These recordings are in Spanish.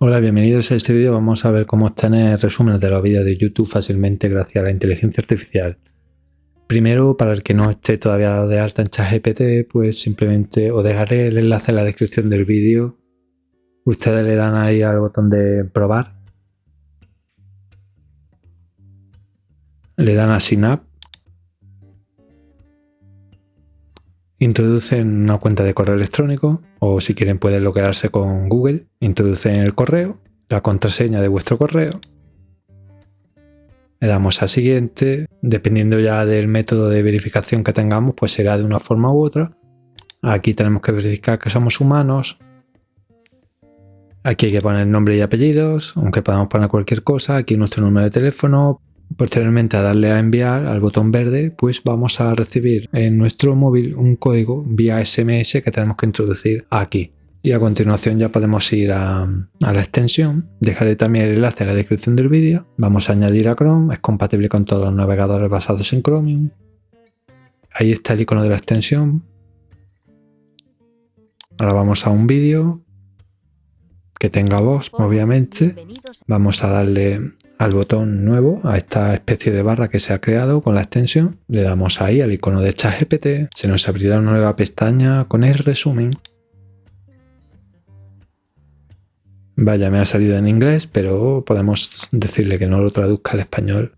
Hola, bienvenidos a este vídeo. Vamos a ver cómo obtener resúmenes de los vídeos de YouTube fácilmente gracias a la inteligencia artificial. Primero, para el que no esté todavía de alta en ChatGPT, pues simplemente os dejaré el enlace en la descripción del vídeo. Ustedes le dan ahí al botón de probar. Le dan a Sign Introducen una cuenta de correo electrónico o si quieren pueden loguearse con Google. Introducen el correo, la contraseña de vuestro correo. Le damos a siguiente. Dependiendo ya del método de verificación que tengamos, pues será de una forma u otra. Aquí tenemos que verificar que somos humanos. Aquí hay que poner nombre y apellidos, aunque podamos poner cualquier cosa. Aquí nuestro número de teléfono, Posteriormente a darle a enviar al botón verde, pues vamos a recibir en nuestro móvil un código vía SMS que tenemos que introducir aquí. Y a continuación ya podemos ir a, la extensión. Dejaré también el enlace en la descripción del vídeo. Vamos a añadir a Chrome, es compatible con todos los navegadores basados en Chromium. Ahí está el icono de la extensión. Ahora vamos a un vídeo que tenga voz, obviamente. Vamos a darle al botón nuevo, a esta especie de barra que se ha creado con la extensión. Le damos ahí al icono de ChatGPT. Se nos abrirá una nueva pestaña con el resumen. Vaya, me ha salido en inglés, pero podemos decirle que no lo traduzca al español.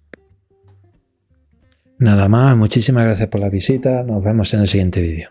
Nada más, muchísimas gracias por la visita. Nos vemos en el siguiente vídeo.